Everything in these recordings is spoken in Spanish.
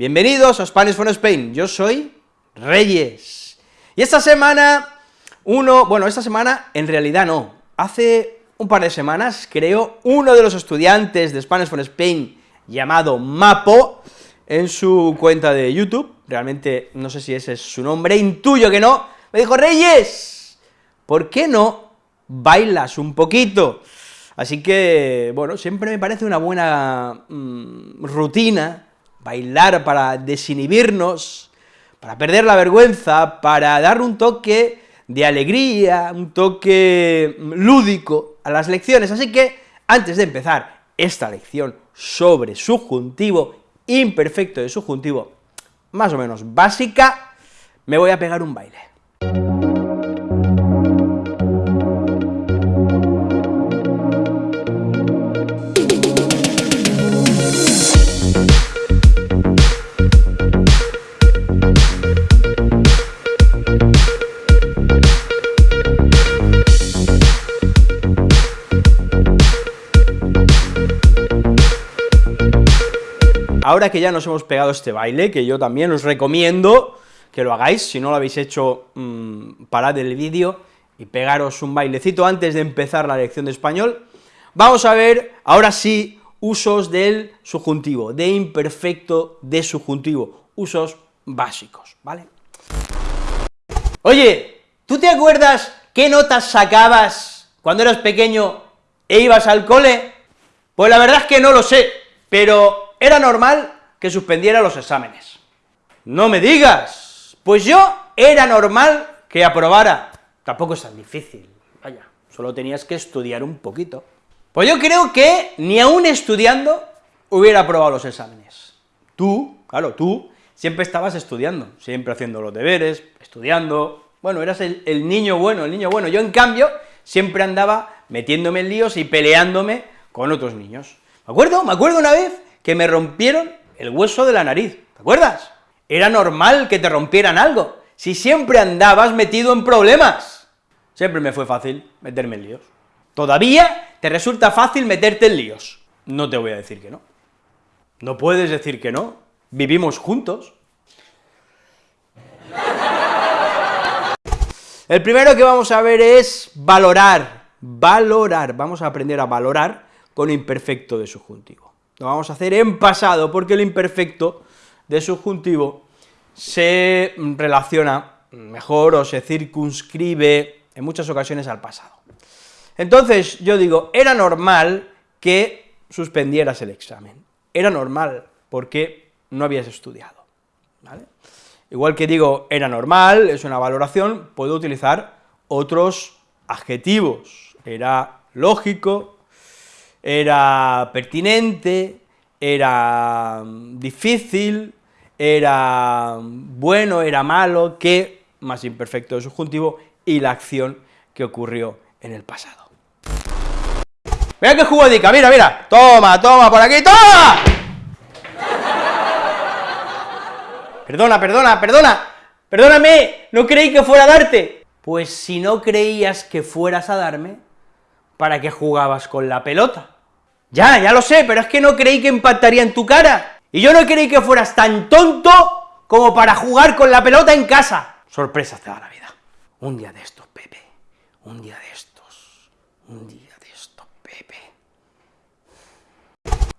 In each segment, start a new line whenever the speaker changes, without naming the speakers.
Bienvenidos a Spanish for Spain, yo soy Reyes. Y esta semana, uno, bueno, esta semana en realidad no, hace un par de semanas, creo, uno de los estudiantes de Spanish for Spain, llamado Mapo, en su cuenta de YouTube, realmente no sé si ese es su nombre, intuyo que no, me dijo, Reyes, ¿por qué no bailas un poquito? Así que, bueno, siempre me parece una buena mm, rutina bailar para desinhibirnos, para perder la vergüenza, para dar un toque de alegría, un toque lúdico a las lecciones, así que, antes de empezar esta lección sobre subjuntivo, imperfecto de subjuntivo, más o menos básica, me voy a pegar un baile. Ahora que ya nos hemos pegado este baile, que yo también os recomiendo que lo hagáis, si no lo habéis hecho, mmm, parad el vídeo y pegaros un bailecito antes de empezar la lección de español, vamos a ver, ahora sí, usos del subjuntivo, de imperfecto de subjuntivo, usos básicos, ¿vale? Oye, ¿tú te acuerdas qué notas sacabas cuando eras pequeño e ibas al cole? Pues la verdad es que no lo sé, pero era normal que suspendiera los exámenes. No me digas, pues yo era normal que aprobara. Tampoco es tan difícil, vaya, solo tenías que estudiar un poquito. Pues yo creo que ni aún estudiando hubiera aprobado los exámenes. Tú, claro, tú siempre estabas estudiando, siempre haciendo los deberes, estudiando, bueno, eras el, el niño bueno, el niño bueno. Yo, en cambio, siempre andaba metiéndome en líos y peleándome con otros niños. ¿Me acuerdo? Me acuerdo una vez que me rompieron el hueso de la nariz, ¿te acuerdas? Era normal que te rompieran algo, si siempre andabas metido en problemas. Siempre me fue fácil meterme en líos. Todavía te resulta fácil meterte en líos. No te voy a decir que no. No puedes decir que no. Vivimos juntos. El primero que vamos a ver es valorar, valorar, vamos a aprender a valorar con imperfecto de subjuntivo. Lo vamos a hacer en pasado, porque el imperfecto de subjuntivo se relaciona mejor o se circunscribe en muchas ocasiones al pasado. Entonces, yo digo, era normal que suspendieras el examen, era normal, porque no habías estudiado. Igual que digo, era normal, es una valoración, puedo utilizar otros adjetivos, era lógico, era pertinente, era difícil, era bueno, era malo, que, más imperfecto de subjuntivo, y la acción que ocurrió en el pasado. Mira qué jugadica, mira, mira, toma, toma, por aquí, toma. Perdona, perdona, perdona, perdóname, no creí que fuera a darte. Pues si no creías que fueras a darme, ¿para qué jugabas con la pelota? Ya, ya lo sé, pero es que no creí que impactaría en tu cara, y yo no creí que fueras tan tonto como para jugar con la pelota en casa. Sorpresas te la vida. Un día de estos, Pepe, un día de estos, un día de estos, Pepe.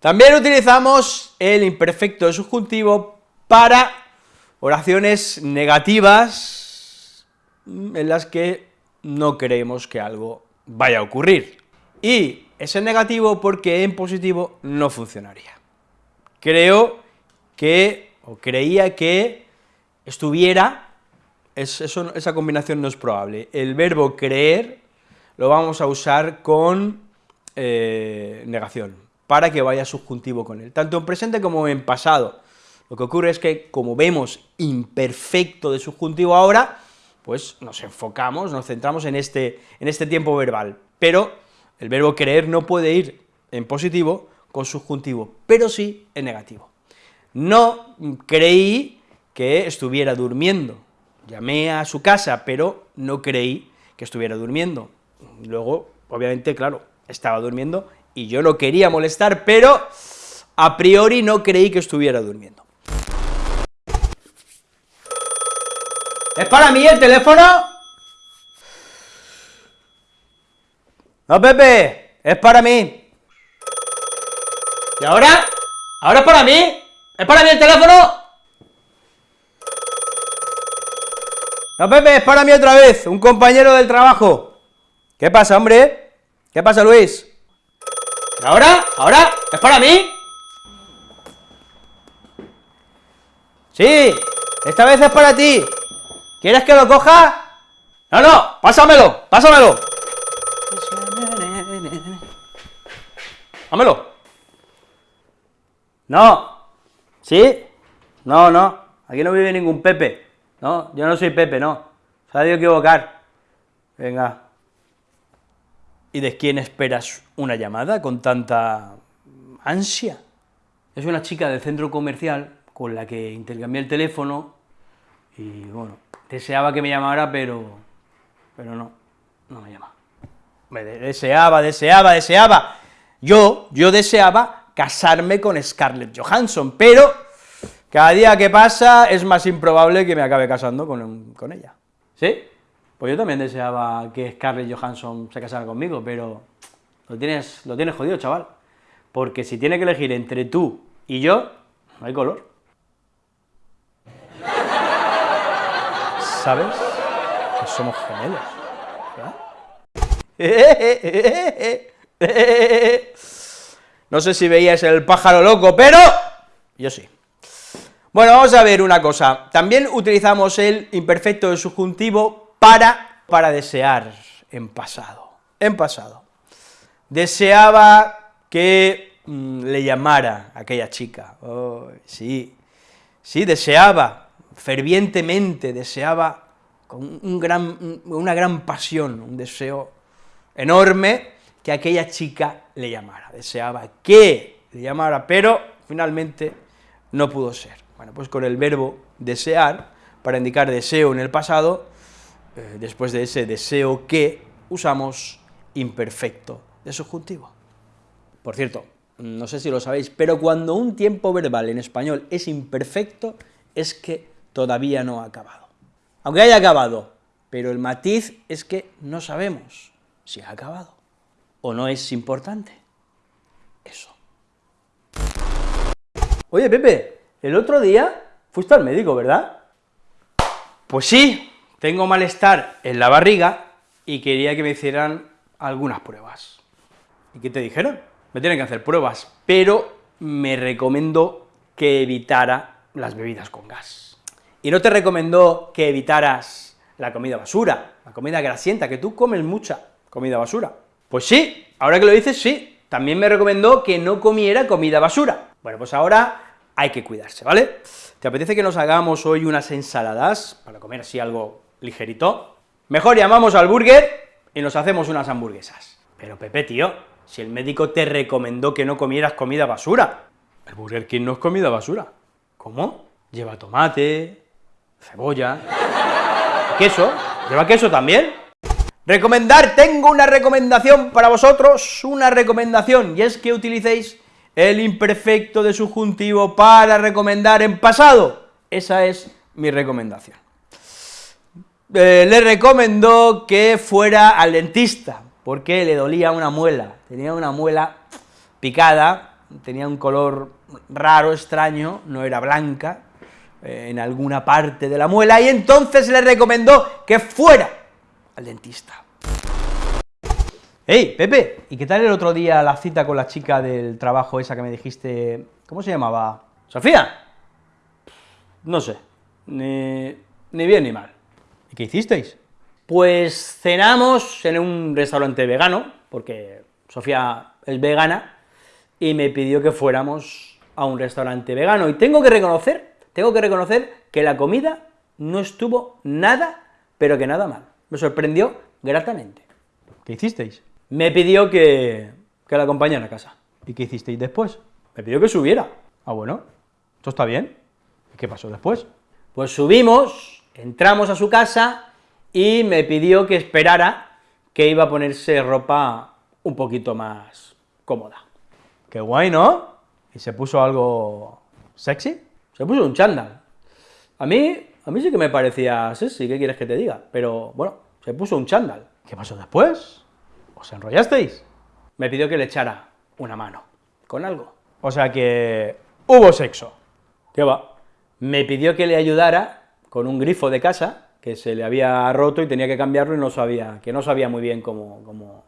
También utilizamos el imperfecto de subjuntivo para oraciones negativas en las que no creemos que algo vaya a ocurrir. Y ese es negativo porque en positivo no funcionaría. Creo que, o creía que estuviera, esa combinación no es probable, el verbo creer lo vamos a usar con eh, negación, para que vaya subjuntivo con él, tanto en presente como en pasado. Lo que ocurre es que, como vemos imperfecto de subjuntivo ahora, pues nos enfocamos, nos centramos en este, en este tiempo verbal, pero el verbo creer no puede ir en positivo con subjuntivo, pero sí en negativo. No creí que estuviera durmiendo, llamé a su casa, pero no creí que estuviera durmiendo. Luego, obviamente, claro, estaba durmiendo y yo no quería molestar, pero a priori no creí que estuviera durmiendo. ¿Es para mí el teléfono? No, Pepe, es para mí. ¿Y ahora? ¿Ahora es para mí? ¿Es para mí el teléfono? No, Pepe, es para mí otra vez, un compañero del trabajo. ¿Qué pasa, hombre? ¿Qué pasa, Luis? ¿Y ahora? ¿Ahora? ¿Es para mí? Sí, esta vez es para ti. ¿Quieres que lo coja? No, no, pásamelo, pásamelo. Dámelo. No. ¿Sí? No, no, aquí no vive ningún Pepe. No, yo no soy Pepe, no. Se ha debido equivocar. Venga. ¿Y de quién esperas una llamada con tanta ansia? Es una chica del centro comercial con la que intercambié el teléfono y, bueno, deseaba que me llamara, pero, pero no, no me llama. Me deseaba, deseaba, deseaba. Yo, yo deseaba casarme con Scarlett Johansson, pero cada día que pasa es más improbable que me acabe casando con, con ella. ¿Sí? Pues yo también deseaba que Scarlett Johansson se casara conmigo, pero lo tienes, lo tienes jodido, chaval. Porque si tiene que elegir entre tú y yo, no hay color. ¿Sabes? Que somos gemelos, No sé si veías el pájaro loco, pero yo sí. Bueno, vamos a ver una cosa. También utilizamos el imperfecto del subjuntivo para, para desear en pasado. En pasado. Deseaba que mm, le llamara aquella chica. Oh, sí, sí, deseaba, fervientemente, deseaba con un gran, una gran pasión, un deseo enorme, que aquella chica le llamara. Deseaba que le llamara, pero finalmente no pudo ser. Bueno, pues con el verbo desear, para indicar deseo en el pasado, eh, después de ese deseo que, usamos imperfecto de subjuntivo. Por cierto, no sé si lo sabéis, pero cuando un tiempo verbal en español es imperfecto, es que todavía no ha acabado. Aunque haya acabado, pero el matiz es que no sabemos si ha acabado, o no es importante. Eso. Oye, Pepe, el otro día fuiste al médico, ¿verdad? Pues sí, tengo malestar en la barriga y quería que me hicieran algunas pruebas. ¿Y qué te dijeron? Me tienen que hacer pruebas, pero me recomendó que evitara las bebidas con gas. Y no te recomendó que evitaras la comida basura, la comida grasienta, que tú comes mucha comida basura. Pues sí, ahora que lo dices, sí, también me recomendó que no comiera comida basura. Bueno, pues ahora hay que cuidarse, ¿vale? ¿Te apetece que nos hagamos hoy unas ensaladas, para comer así algo ligerito? Mejor llamamos al burger y nos hacemos unas hamburguesas. Pero Pepe, tío, si el médico te recomendó que no comieras comida basura, el Burger King no es comida basura. ¿Cómo? Lleva tomate, cebolla, queso, lleva queso también. Recomendar, tengo una recomendación para vosotros, una recomendación, y es que utilicéis el imperfecto de subjuntivo para recomendar en pasado. Esa es mi recomendación. Eh, le recomendó que fuera al dentista, porque le dolía una muela, tenía una muela picada, tenía un color raro, extraño, no era blanca, en alguna parte de la muela, y entonces le recomendó que fuera al dentista. Hey, Pepe, ¿y qué tal el otro día la cita con la chica del trabajo esa que me dijiste, ¿cómo se llamaba? ¿Sofía? No sé, ni, ni bien ni mal. ¿Y qué hicisteis? Pues cenamos en un restaurante vegano, porque Sofía es vegana, y me pidió que fuéramos a un restaurante vegano, y tengo que reconocer, tengo que reconocer que la comida no estuvo nada, pero que nada mal. Me sorprendió gratamente. ¿Qué hicisteis? me pidió que, que la acompañara a casa. ¿Y qué hicisteis después? Me pidió que subiera. Ah, bueno, esto está bien. ¿Y qué pasó después? Pues subimos, entramos a su casa, y me pidió que esperara, que iba a ponerse ropa un poquito más cómoda. Qué guay, ¿no? ¿Y se puso algo sexy? Se puso un chándal. A mí A mí sí que me parecía sí, ¿qué quieres que te diga? Pero, bueno, se puso un chándal. ¿Qué pasó después? ¿Os enrollasteis? Me pidió que le echara una mano, con algo. O sea que hubo sexo. ¿Qué va? Me pidió que le ayudara con un grifo de casa, que se le había roto y tenía que cambiarlo y no sabía, que no sabía muy bien cómo, cómo,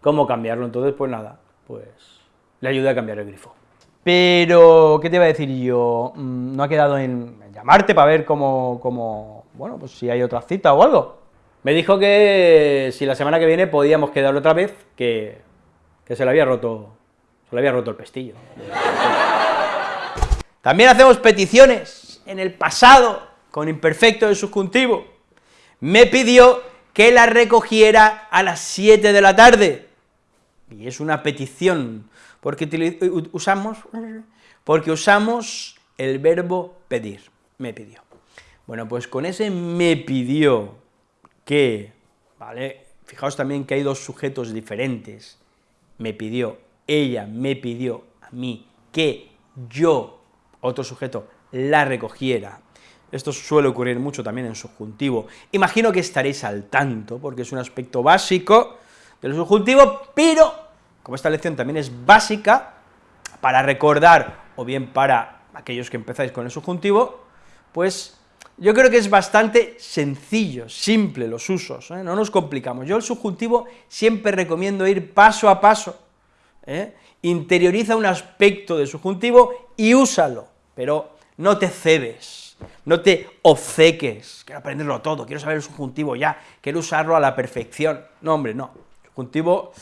cómo cambiarlo, entonces pues nada, pues le ayudé a cambiar el grifo. Pero, ¿qué te iba a decir yo? Mm, no ha quedado en llamarte para ver cómo, cómo, bueno, pues si hay otra cita o algo. Me dijo que si la semana que viene podíamos quedar otra vez, que, que se le había roto, se le había roto el pestillo. También hacemos peticiones. En el pasado, con imperfecto de subjuntivo, me pidió que la recogiera a las 7 de la tarde. Y es una petición, porque usamos, porque usamos el verbo pedir, me pidió. Bueno, pues con ese me pidió que, ¿vale? Fijaos también que hay dos sujetos diferentes, me pidió, ella me pidió a mí que yo, otro sujeto, la recogiera. Esto suele ocurrir mucho también en subjuntivo. Imagino que estaréis al tanto, porque es un aspecto básico del subjuntivo, pero, como esta lección también es básica, para recordar, o bien para aquellos que empezáis con el subjuntivo, pues yo creo que es bastante sencillo, simple los usos, ¿eh? no nos complicamos. Yo el subjuntivo siempre recomiendo ir paso a paso, ¿eh? interioriza un aspecto del subjuntivo y úsalo, pero no te cebes, no te obceques, quiero aprenderlo todo, quiero saber el subjuntivo ya, quiero usarlo a la perfección. No, hombre, no, subjuntivo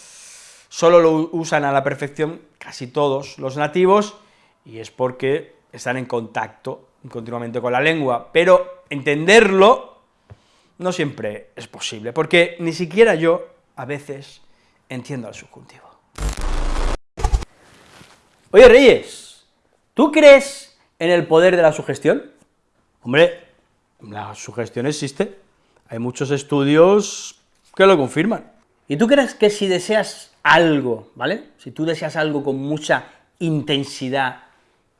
solo lo usan a la perfección casi todos los nativos, y es porque están en contacto continuamente con la lengua, pero entenderlo no siempre es posible, porque ni siquiera yo, a veces, entiendo al subjuntivo. Oye, Reyes, ¿tú crees en el poder de la sugestión? Hombre, la sugestión existe, hay muchos estudios que lo confirman. ¿Y tú crees que si deseas algo, ¿vale? Si tú deseas algo con mucha intensidad,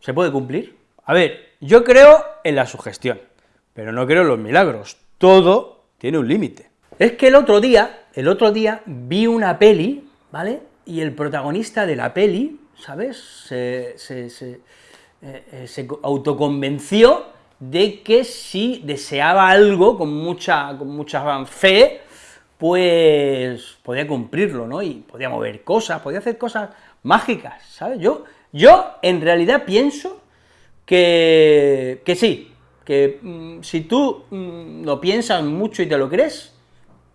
¿se puede cumplir? A ver, yo creo en la sugestión, pero no creo en los milagros, todo tiene un límite. Es que el otro día, el otro día vi una peli, ¿vale?, y el protagonista de la peli, ¿sabes?, se, se, se, eh, eh, se autoconvenció de que si deseaba algo con mucha, con mucha fe, pues podía cumplirlo, ¿no?, y podía mover cosas, podía hacer cosas mágicas, ¿sabes? Yo, yo en realidad pienso que, que sí, que mm, si tú mm, lo piensas mucho y te lo crees,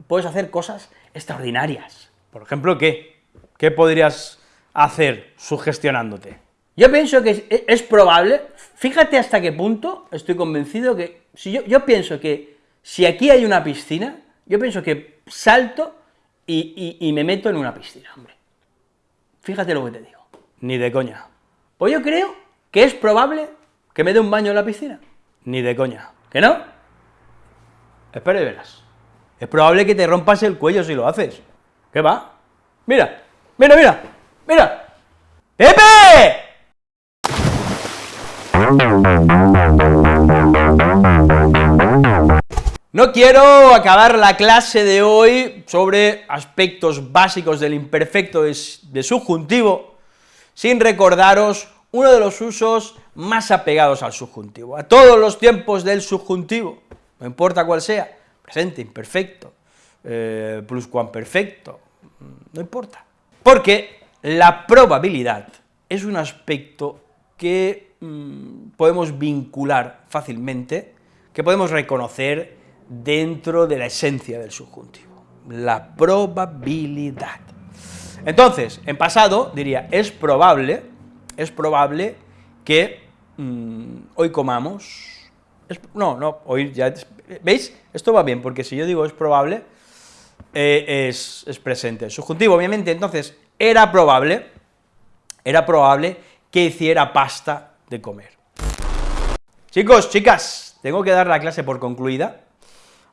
puedes hacer cosas extraordinarias. Por ejemplo, ¿qué? ¿Qué podrías hacer sugestionándote? Yo pienso que es, probable, fíjate hasta qué punto estoy convencido que, si yo, yo pienso que si aquí hay una piscina, yo pienso que salto y, y me meto en una piscina, hombre. Fíjate lo que te digo. Ni de coña. Pues yo creo que es probable ¿Que me dé un baño en la piscina? Ni de coña. ¿Que no? Espera y verás. Es probable que te rompas el cuello si lo haces. ¿Qué va? Mira, mira, mira, mira. ¡Pepe! No quiero acabar la clase de hoy sobre aspectos básicos del imperfecto de subjuntivo sin recordaros uno de los usos más apegados al subjuntivo, a todos los tiempos del subjuntivo, no importa cuál sea, presente, imperfecto, eh, pluscuamperfecto, no importa. Porque la probabilidad es un aspecto que mm, podemos vincular fácilmente, que podemos reconocer dentro de la esencia del subjuntivo, la probabilidad. Entonces, en pasado diría, es probable, es probable que mm, hoy comamos, no, no, hoy ya, ¿veis? Esto va bien, porque si yo digo es probable, eh, es, es, presente, subjuntivo, obviamente, entonces, era probable, era probable que hiciera pasta de comer. Chicos, chicas, tengo que dar la clase por concluida,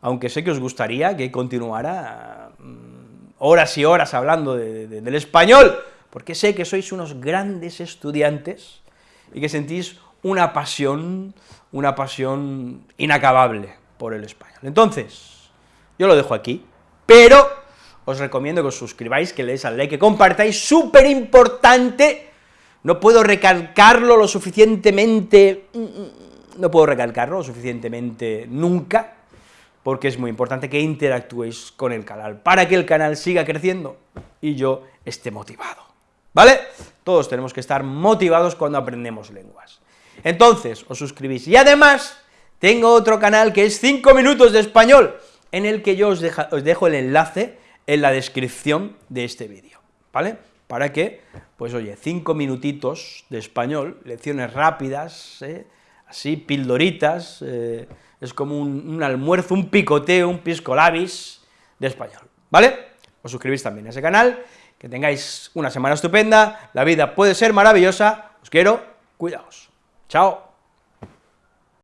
aunque sé que os gustaría que continuara mm, horas y horas hablando del español, porque sé que sois unos grandes estudiantes y que sentís una pasión una pasión inacabable por el español. Entonces, yo lo dejo aquí, pero os recomiendo que os suscribáis, que le deis al like, que compartáis, súper importante, no puedo recalcarlo lo suficientemente, no puedo recalcarlo lo suficientemente nunca, porque es muy importante que interactuéis con el canal, para que el canal siga creciendo y yo esté motivado, ¿vale? Todos tenemos que estar motivados cuando aprendemos lenguas. Entonces, os suscribís, y además, tengo otro canal que es 5 minutos de español, en el que yo os, dejo el enlace en la descripción de este vídeo, ¿vale? Para que, pues oye, 5 minutitos de español, lecciones rápidas, ¿eh? así, pildoritas, eh, es como un, almuerzo, un picoteo, un pisco labis de español, ¿vale? Os suscribís también a ese canal, que tengáis una semana estupenda, la vida puede ser maravillosa, os quiero, cuidaos, chao.